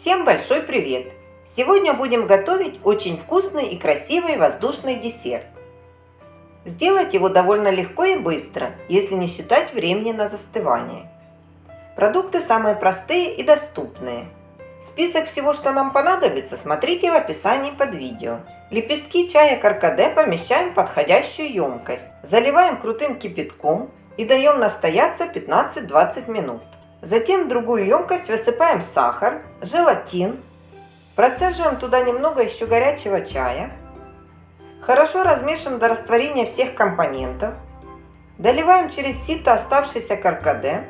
Всем большой привет! Сегодня будем готовить очень вкусный и красивый воздушный десерт. Сделать его довольно легко и быстро, если не считать времени на застывание. Продукты самые простые и доступные. Список всего, что нам понадобится, смотрите в описании под видео. Лепестки чая каркаде помещаем в подходящую емкость. Заливаем крутым кипятком и даем настояться 15-20 минут. Затем в другую емкость высыпаем сахар, желатин, процеживаем туда немного еще горячего чая, хорошо размешиваем до растворения всех компонентов, доливаем через сито оставшийся каркаде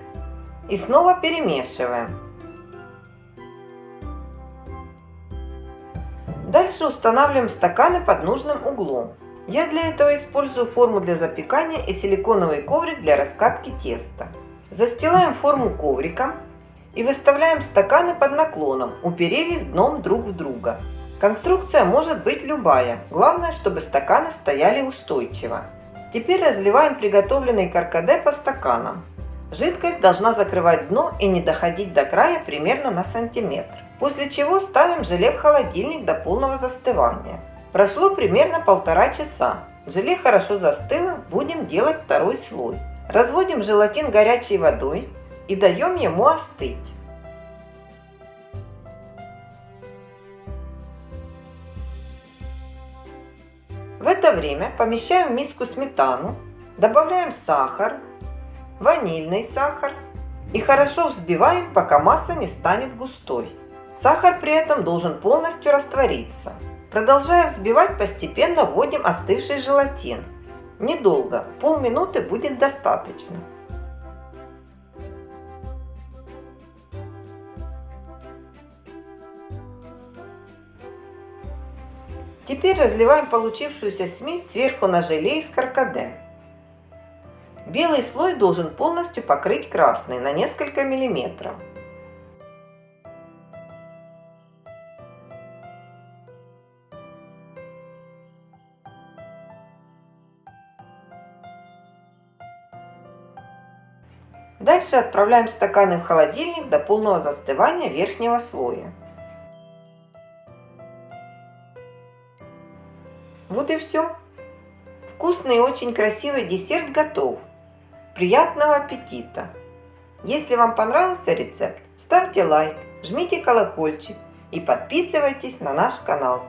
и снова перемешиваем. Дальше устанавливаем стаканы под нужным углом. Я для этого использую форму для запекания и силиконовый коврик для раскатки теста. Застилаем форму ковриком и выставляем стаканы под наклоном, уперев их дном друг в друга. Конструкция может быть любая, главное, чтобы стаканы стояли устойчиво. Теперь разливаем приготовленный каркаде по стаканам. Жидкость должна закрывать дно и не доходить до края примерно на сантиметр. После чего ставим желе в холодильник до полного застывания. Прошло примерно полтора часа. Желе хорошо застыло, будем делать второй слой. Разводим желатин горячей водой и даем ему остыть. В это время помещаем в миску сметану, добавляем сахар, ванильный сахар и хорошо взбиваем, пока масса не станет густой. Сахар при этом должен полностью раствориться. Продолжая взбивать, постепенно вводим остывший желатин – Недолго, полминуты будет достаточно. Теперь разливаем получившуюся смесь сверху на желе из каркаде. Белый слой должен полностью покрыть красный на несколько миллиметров. Дальше отправляем стаканы в холодильник до полного застывания верхнего слоя. Вот и все. Вкусный и очень красивый десерт готов. Приятного аппетита! Если вам понравился рецепт, ставьте лайк, жмите колокольчик и подписывайтесь на наш канал.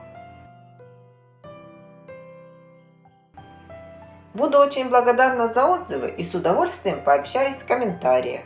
Буду очень благодарна за отзывы и с удовольствием пообщаюсь в комментариях.